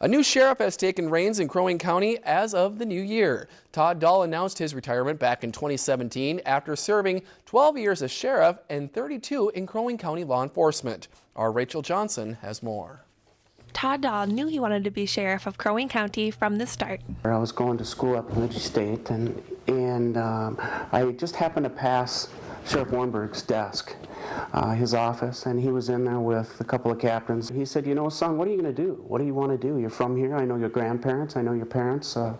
A new sheriff has taken reins in Crow Wing County as of the new year. Todd Dahl announced his retirement back in 2017 after serving 12 years as sheriff and 32 in Crow Wing County law enforcement. Our Rachel Johnson has more. Todd Dahl knew he wanted to be sheriff of Crow Wing County from the start. I was going to school up in Ridge State, and and um, I just happened to pass Sheriff Warnberg's desk, uh, his office, and he was in there with a couple of captains. He said, "You know, son, what are you going to do? What do you want to do? You're from here. I know your grandparents. I know your parents. Uh,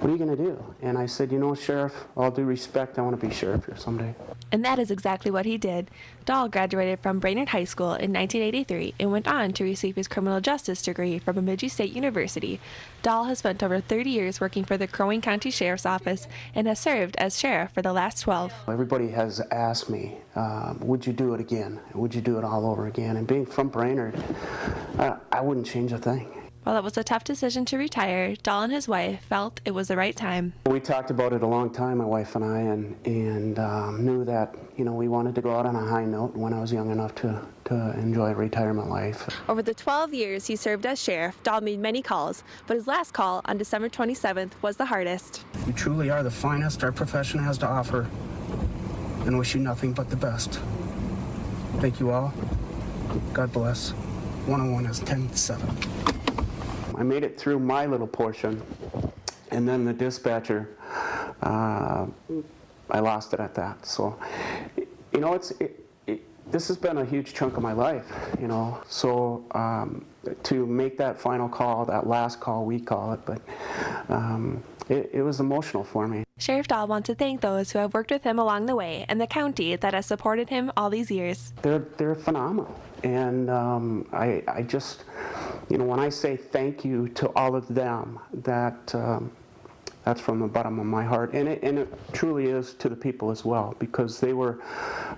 what are you going to do?" And I said, "You know, Sheriff, all due respect, I want to be sheriff here someday." And that is exactly what he did. Dahl graduated from Brainerd High School in 1983 and went on to receive his criminal justice degree from Bemidji State University. Dahl has spent over 30 years working for the Crow Wing County Sheriff's Office and has served as sheriff for the last 12. Everybody has asked me, um, would you do it again? Would you do it all over again? And being from Brainerd, uh, I wouldn't change a thing. While it was a tough decision to retire, Dahl and his wife felt it was the right time. We talked about it a long time, my wife and I, and, and um, knew that you know we wanted to go out on a high note when I was young enough to, to enjoy retirement life. Over the 12 years he served as sheriff, Dahl made many calls, but his last call on December 27th was the hardest. You truly are the finest our profession has to offer, and wish you nothing but the best. Thank you all. God bless. 101 is 10 7. I made it through my little portion, and then the dispatcher, uh, I lost it at that. So, you know, it's it, it, this has been a huge chunk of my life, you know. So um, to make that final call, that last call, we call it, but um, it, it was emotional for me. Sheriff Dahl wants to thank those who have worked with him along the way and the county that has supported him all these years. They're, they're phenomenal. And um, I, I just, you know, when I say thank you to all of them, that um, that's from the bottom of my heart, and it, and it truly is to the people as well, because they were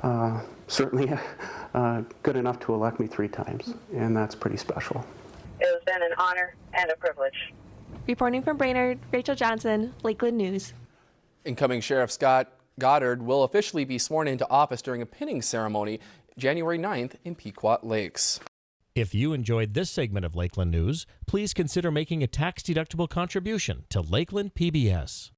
uh, certainly uh, good enough to elect me three times, and that's pretty special. It has been an honor and a privilege. Reporting from Brainerd, Rachel Johnson, Lakeland News. Incoming Sheriff Scott Goddard will officially be sworn into office during a pinning ceremony January 9th in Pequot Lakes. If you enjoyed this segment of Lakeland News, please consider making a tax-deductible contribution to Lakeland PBS.